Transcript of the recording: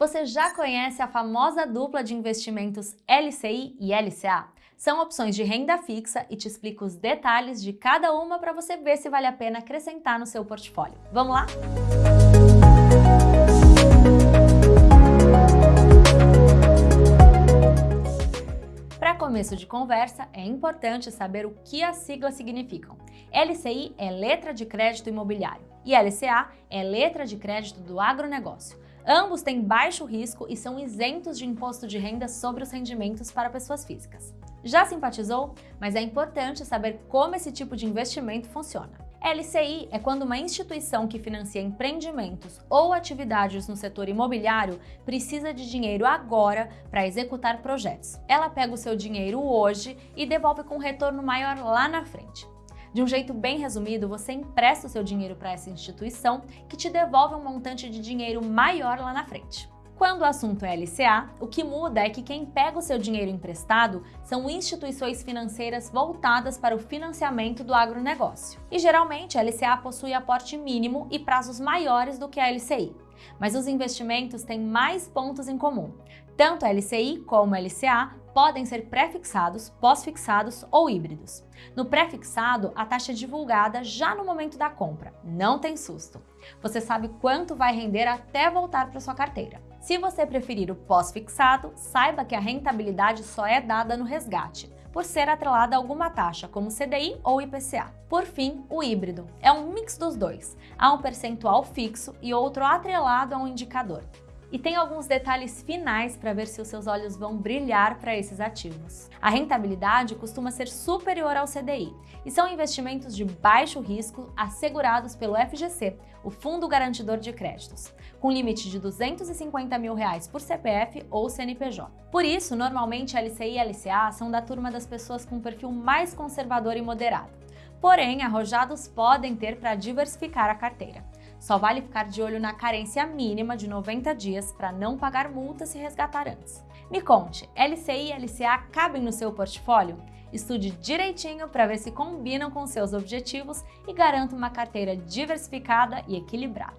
Você já conhece a famosa dupla de investimentos LCI e LCA? São opções de renda fixa e te explico os detalhes de cada uma para você ver se vale a pena acrescentar no seu portfólio. Vamos lá? Para começo de conversa, é importante saber o que as siglas significam. LCI é letra de crédito imobiliário e LCA é letra de crédito do agronegócio. Ambos têm baixo risco e são isentos de imposto de renda sobre os rendimentos para pessoas físicas. Já simpatizou? Mas é importante saber como esse tipo de investimento funciona. LCI é quando uma instituição que financia empreendimentos ou atividades no setor imobiliário precisa de dinheiro agora para executar projetos. Ela pega o seu dinheiro hoje e devolve com um retorno maior lá na frente. De um jeito bem resumido, você empresta o seu dinheiro para essa instituição que te devolve um montante de dinheiro maior lá na frente. Quando o assunto é LCA, o que muda é que quem pega o seu dinheiro emprestado são instituições financeiras voltadas para o financiamento do agronegócio. E geralmente a LCA possui aporte mínimo e prazos maiores do que a LCI. Mas os investimentos têm mais pontos em comum. Tanto LCI como LCA podem ser pré-fixados, pós-fixados ou híbridos. No pré-fixado, a taxa é divulgada já no momento da compra, não tem susto. Você sabe quanto vai render até voltar para sua carteira. Se você preferir o pós-fixado, saiba que a rentabilidade só é dada no resgate, por ser atrelada a alguma taxa, como CDI ou IPCA. Por fim, o híbrido. É um mix dos dois. Há um percentual fixo e outro atrelado a um indicador. E tem alguns detalhes finais para ver se os seus olhos vão brilhar para esses ativos. A rentabilidade costuma ser superior ao CDI e são investimentos de baixo risco assegurados pelo FGC, o Fundo Garantidor de Créditos, com limite de 250 mil reais por CPF ou CNPJ. Por isso, normalmente LCI e LCA são da turma das pessoas com perfil mais conservador e moderado. Porém, arrojados podem ter para diversificar a carteira. Só vale ficar de olho na carência mínima de 90 dias para não pagar multa se resgatar antes. Me conte, LCI e LCA cabem no seu portfólio? Estude direitinho para ver se combinam com seus objetivos e garanta uma carteira diversificada e equilibrada.